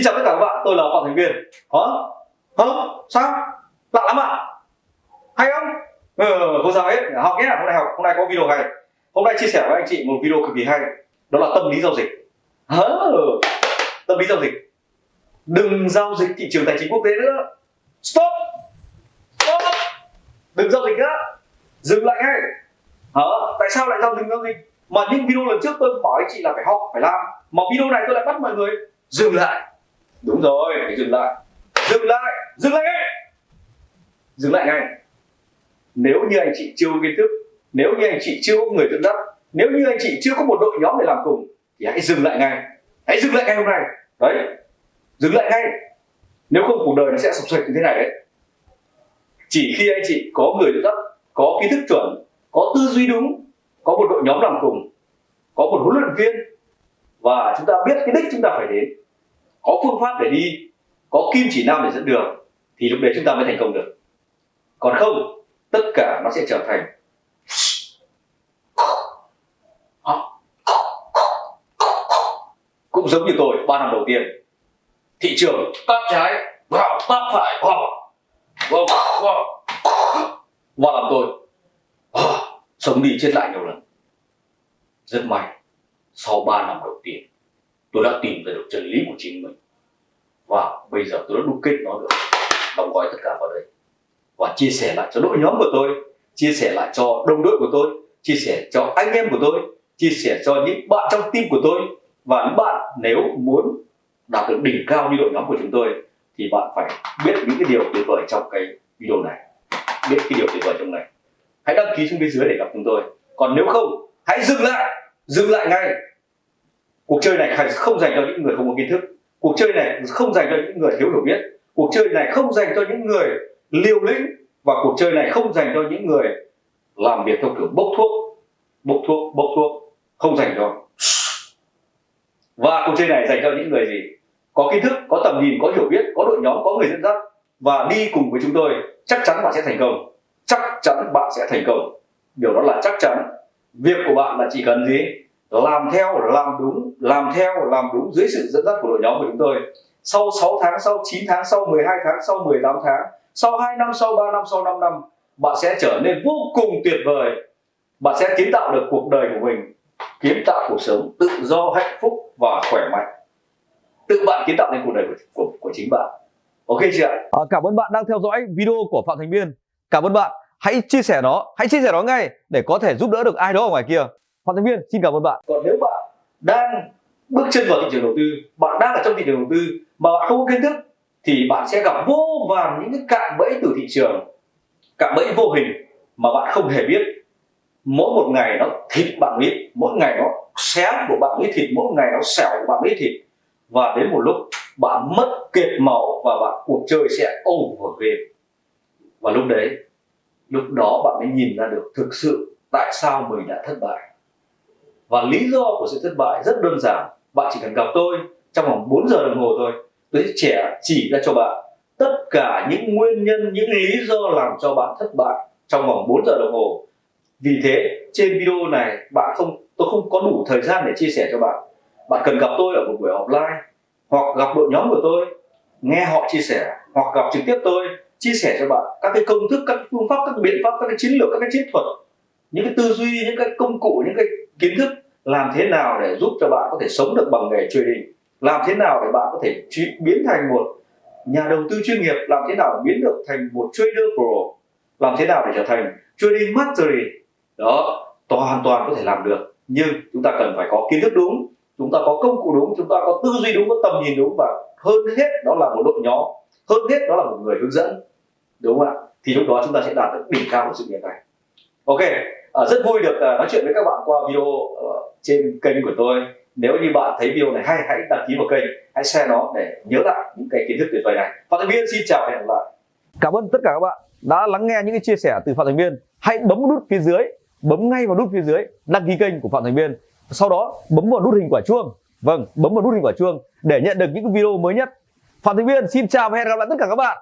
Xin chào tất cả các bạn, tôi là Phạm Thành Viên Hả? Hả? Sao? Lạ lắm ạ Hay không? Ờ, ừ, không sao hết, học nhé, hôm nay học, hôm nay có video hay Hôm nay chia sẻ với anh chị một video cực kỳ hay Đó là tâm lý giao dịch Hả? Tâm lý giao dịch Đừng giao dịch thị trường tài chính quốc tế nữa Stop Stop Đừng giao dịch nữa Dừng lại ngay Hả? Tại sao lại giao dịch giao dịch? Mà những video lần trước tôi bảo anh chị là phải học, phải làm Mà video này tôi lại bắt mọi người dừng lại đúng rồi, phải dừng lại. Dừng lại dừng lại ngay. Dừng lại ngay. Nếu như anh chị chưa có kiến thức, nếu như anh chị chưa có người dẫn dắt, nếu như anh chị chưa có một đội nhóm để làm cùng, thì hãy dừng lại ngay. Hãy dừng lại ngay hôm nay. Đấy. Dừng lại ngay. Nếu không, cuộc đời nó sẽ sập sệ như thế này đấy. Chỉ khi anh chị có người dẫn dắt, có kiến thức chuẩn, có tư duy đúng, có một đội nhóm làm cùng, có một huấn luyện viên, và chúng ta biết cái đích chúng ta phải đến có phương pháp để đi, có kim chỉ nam để dẫn đường, thì lúc đấy chúng ta mới thành công được. Còn không, tất cả nó sẽ trở thành cũng giống như tôi, ba năm đầu tiên, thị trường tắt trái vào tắt phải vào. Vào vào và làm tôi à, sống đi chết lại nhiều lần. Rất may, sau 3 năm đầu tiên tôi đã tìm ra được chân lý của chính mình. Và bây giờ tôi đã đúc kết nó được, đóng gói tất cả vào đây. Và chia sẻ lại cho đội nhóm của tôi, chia sẻ lại cho đồng đội của tôi, chia sẻ cho anh em của tôi, chia sẻ cho những bạn trong team của tôi. Và những bạn nếu muốn đạt được đỉnh cao như đội nhóm của chúng tôi, thì bạn phải biết những cái điều tuyệt vời trong cái video này. Biết cái điều tuyệt vời trong này. Hãy đăng ký xuống bên dưới để gặp chúng tôi. Còn nếu không, hãy dừng lại. Dừng lại ngay cuộc chơi này không dành cho những người không có kiến thức. Cuộc chơi này không dành cho những người thiếu hiểu biết. Cuộc chơi này không dành cho những người liều lĩnh. Và cuộc chơi này không dành cho những người làm việc theo kiểu bốc thuốc bốc thuốc bốc thuốc, không dành cho. Và cuộc chơi này dành cho những người gì? Có kiến thức, có tầm nhìn, có hiểu biết, có đội nhóm, có người dẫn dắt. Và đi cùng với chúng tôi, chắc chắn bạn sẽ thành công. Chắc chắn bạn sẽ thành công. Điều đó là chắc chắn. Việc của bạn là chỉ cần gì? Làm theo làm đúng làm theo làm đúng dưới sự dẫn dắt của đội nhóm của chúng tôi. Sau 6 tháng sau 9 tháng sau 12 tháng sau 18 tháng sau 2 năm sau 3 năm sau 5 năm bạn sẽ trở nên vô cùng tuyệt vời. Bạn sẽ kiến tạo được cuộc đời của mình kiến tạo cuộc sống tự do hạnh phúc và khỏe mạnh. Tự bạn kiến tạo nên cuộc đời của, của, của chính bạn. Ok chưa à, cảm ơn bạn đang theo dõi video của phạm thành biên. Cảm ơn bạn. Hãy chia sẻ nó hãy chia sẻ nó ngay để có thể giúp đỡ được ai đó ở ngoài kia Phạm Thanh Viên xin cảm ơn bạn. Còn nếu bạn đang bước chân vào thị trường đầu tư, bạn đang ở trong thị trường đầu tư mà bạn không có kiến thức thì bạn sẽ gặp vô vàn những cái cạm bẫy từ thị trường, cạm bẫy vô hình mà bạn không hề biết. Mỗi một ngày nó thịt bạn biết, mỗi ngày nó xé của bạn biết thịt, mỗi ngày nó xẻo của bạn biết thịt và đến một lúc bạn mất kiệt máu và bạn cuộc chơi sẽ over game và lúc đấy lúc đó bạn mới nhìn ra được thực sự tại sao mình đã thất bại và lý do của sự thất bại rất đơn giản. Bạn chỉ cần gặp tôi trong vòng 4 giờ đồng hồ thôi. Tôi sẽ trẻ chỉ ra cho bạn tất cả những nguyên nhân, những lý do làm cho bạn thất bại trong vòng 4 giờ đồng hồ. Vì thế, trên video này bạn không, tôi không có đủ thời gian để chia sẻ cho bạn. Bạn cần gặp tôi ở một buổi offline, hoặc gặp đội nhóm của tôi, nghe họ chia sẻ, hoặc gặp trực tiếp tôi, chia sẻ cho bạn các cái công thức, các phương pháp, các biện pháp, các cái chiến lược, các cái chiến thuật những cái tư duy, những cái công cụ, những cái kiến thức làm thế nào để giúp cho bạn có thể sống được bằng nghề trading? Làm thế nào để bạn có thể biến thành một nhà đầu tư chuyên nghiệp? Làm thế nào biến được thành một trader pro? Làm thế nào để trở thành trading mastery? Đó hoàn toàn có thể làm được. Nhưng chúng ta cần phải có kiến thức đúng, chúng ta có công cụ đúng, chúng ta có tư duy đúng, có tầm nhìn đúng và hơn hết đó là một đội nhóm, hơn hết đó là một người hướng dẫn. Đúng không ạ? Thì lúc đó chúng ta sẽ đạt được đỉnh cao của sự nghiệp này. Ok. Ờ, rất vui được ờ, nói chuyện với các bạn qua video ờ, trên kênh của tôi. Nếu như bạn thấy video này hay, hãy đăng ký vào kênh, hãy share nó để nhớ lại những cái kiến thức tuyệt vời này. Phạm thành viên xin chào và hẹn gặp lại. Cảm ơn tất cả các bạn đã lắng nghe những cái chia sẻ từ phạm thành viên. Hãy bấm nút phía dưới, bấm ngay vào nút phía dưới, đăng ký kênh của phạm thành viên. Sau đó, bấm vào nút hình quả chuông. Vâng bấm vào nút hình quả chuông để nhận được những video mới nhất. Phạm thành viên, xin chào và hẹn gặp lại tất cả các bạn.